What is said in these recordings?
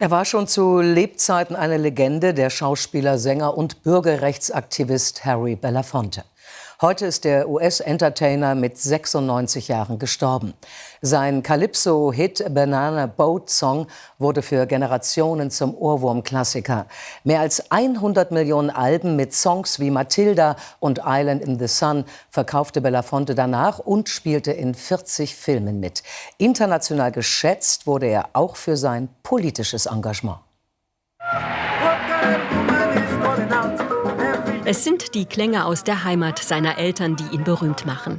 Er war schon zu Lebzeiten eine Legende, der Schauspieler, Sänger und Bürgerrechtsaktivist Harry Belafonte. Heute ist der US-Entertainer mit 96 Jahren gestorben. Sein Calypso-Hit Banana Boat Song wurde für Generationen zum Ohrwurm-Klassiker. Mehr als 100 Millionen Alben mit Songs wie Matilda und Island in the Sun verkaufte Belafonte danach und spielte in 40 Filmen mit. International geschätzt wurde er auch für sein politisches Engagement. Es sind die Klänge aus der Heimat seiner Eltern, die ihn berühmt machen.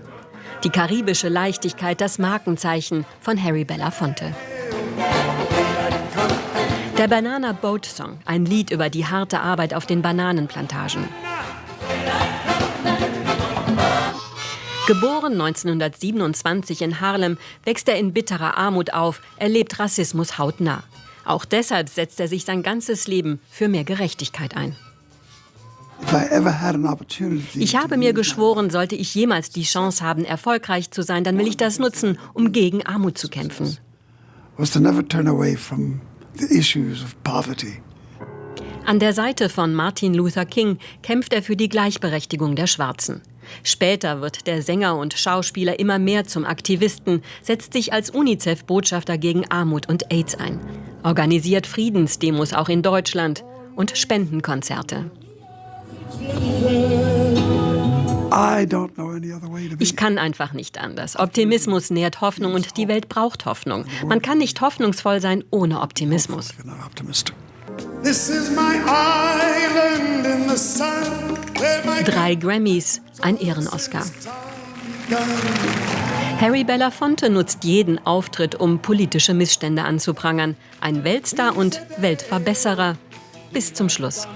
Die karibische Leichtigkeit, das Markenzeichen von Harry Belafonte. Der Banana Boat Song, ein Lied über die harte Arbeit auf den Bananenplantagen. Geboren 1927 in Harlem, wächst er in bitterer Armut auf, erlebt Rassismus hautnah. Auch deshalb setzt er sich sein ganzes Leben für mehr Gerechtigkeit ein. Ich habe mir geschworen, sollte ich jemals die Chance haben, erfolgreich zu sein, dann will ich das nutzen, um gegen Armut zu kämpfen. An der Seite von Martin Luther King kämpft er für die Gleichberechtigung der Schwarzen. Später wird der Sänger und Schauspieler immer mehr zum Aktivisten, setzt sich als UNICEF-Botschafter gegen Armut und AIDS ein, organisiert Friedensdemos auch in Deutschland und Spendenkonzerte. Ich kann einfach nicht anders. Optimismus nährt Hoffnung und die Welt braucht Hoffnung. Man kann nicht hoffnungsvoll sein ohne Optimismus. Drei Grammys, ein Ehrenoscar. Harry Belafonte nutzt jeden Auftritt, um politische Missstände anzuprangern. Ein Weltstar und Weltverbesserer bis zum Schluss.